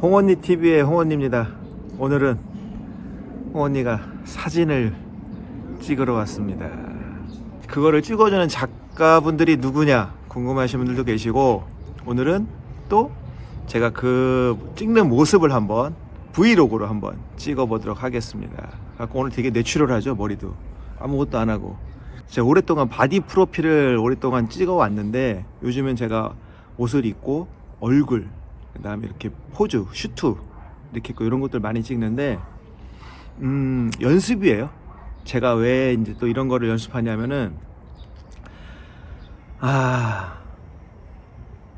홍언니 TV의 홍언니입니다. 오늘은 홍언니가 사진을 찍으러 왔습니다. 그거를 찍어주는 작가분들이 누구냐 궁금하신 분들도 계시고 오늘은 또 제가 그 찍는 모습을 한번 브이로그로 한번 찍어보도록 하겠습니다. 갖고 오늘 되게 내추럴하죠 머리도 아무것도 안 하고 제가 오랫동안 바디 프로필을 오랫동안 찍어 왔는데 요즘엔 제가 옷을 입고 얼굴 그 다음에 이렇게 포즈 슈트 이렇게 있고 이런 것들 많이 찍는데 음 연습이에요. 제가 왜 이제 또 이런 거를 연습하냐면은 아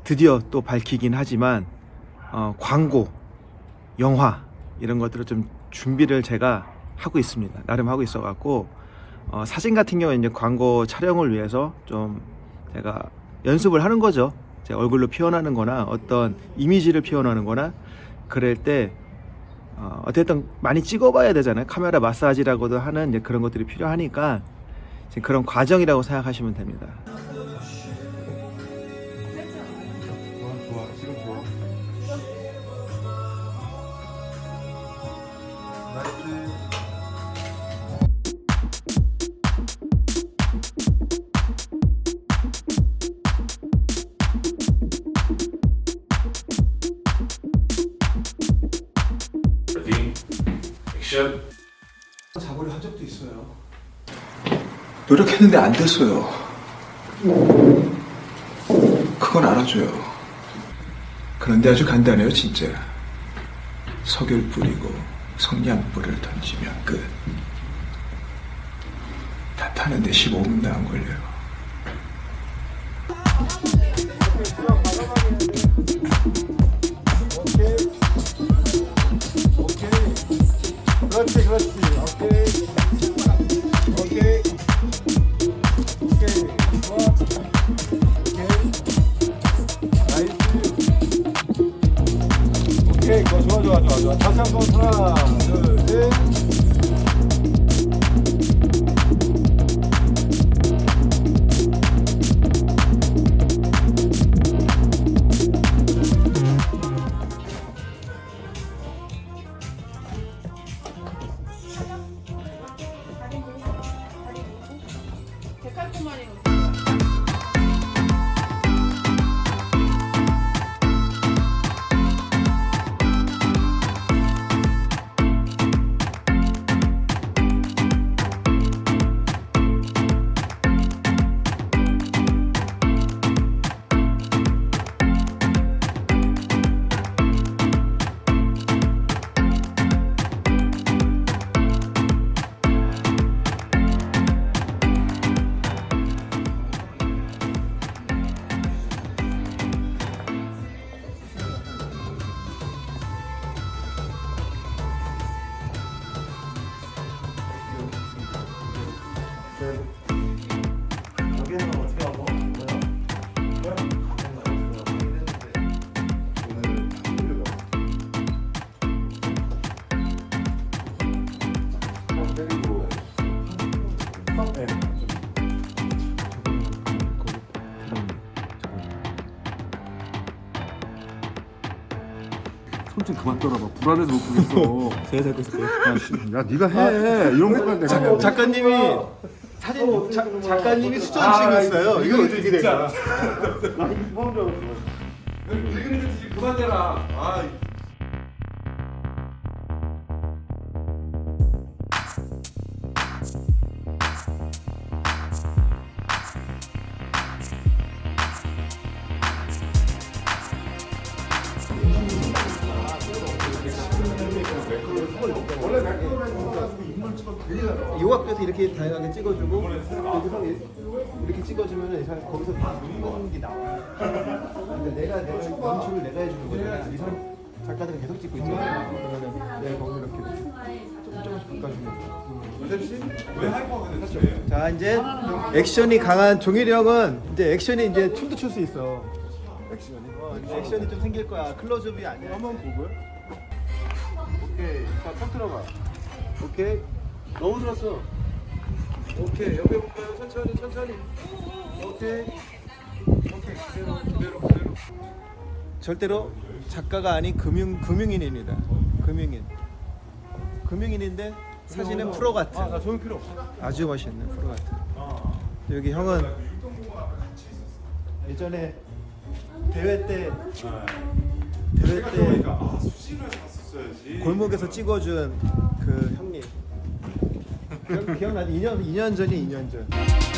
드디어 또 밝히긴 하지만 어, 광고, 영화 이런 것들을 좀 준비를 제가 하고 있습니다. 나름 하고 있어 갖고 어, 사진 같은 경우에 이제 광고 촬영을 위해서 좀 제가 연습을 하는 거죠. 제 얼굴로 표현하는 거나 어떤 이미지를 표현하는 거나 그럴 때 어, 어쨌든 많이 찍어봐야 되잖아요. 카메라 마사지라고도 하는 이제 그런 것들이 필요하니까 지금 그런 과정이라고 생각하시면 됩니다. 액션 잡으려 한 적도 있어요. 노력했는데 안 됐어요. 그건 알아줘요. 그런데 아주 간단해요, 진짜. 석유 뿌리고 성냥불을 던지면 끝. 다 타는데 15분도 안 걸려요. 좋아, 네. 손좀 그만 떨어봐 불안해서 못 보겠어 제가 잡고 있을게요. 야 네가 해 이런 거가 내가 뭐. 작가님이 사진 자, 작가님이 수전 치고 있어요. 이거 어떻게 된 거야? 그만 대라 아 이 학교에서 이렇게 다양하게 찍어주고 여기서 이렇게 찍어주면 이 사람 거기서 찍는 게 나와. 근데 내가 내가 연출을 내가 해주는 거잖아. 이 사람 작가들은 계속 찍고 있잖아요. 그러면 내 거기 이렇게 조금 조금씩 바꿔주면. 왜 hyper가 됐어요? 자 이제 액션이 강한 종일이 형은 이제 액션이 이제 춤도 출 수 있어. 액션이. 어, 액션이 좀 생길 거야. 클로즈업이 아니야. 한번 보고. 오케이. 자, 턱 들어봐. 오케이. 너무 들었어. 오케이. 옆에 볼까요? 천천히, 천천히. 오케이. 오케이. 그대로, 그대로, 그대로. 절대로 작가가 아닌 금융 금융인입니다. 금융인. 금융인인데 사진은 프로 같은. 아, 나 필요 없어. 아주 멋있는 프로 같은. 여기 형은 예전에 대회 때 대회 때 그러니까 아. 골목에서 찍어준 그 형님 기억나지? 2년 2년 전이 2년 전.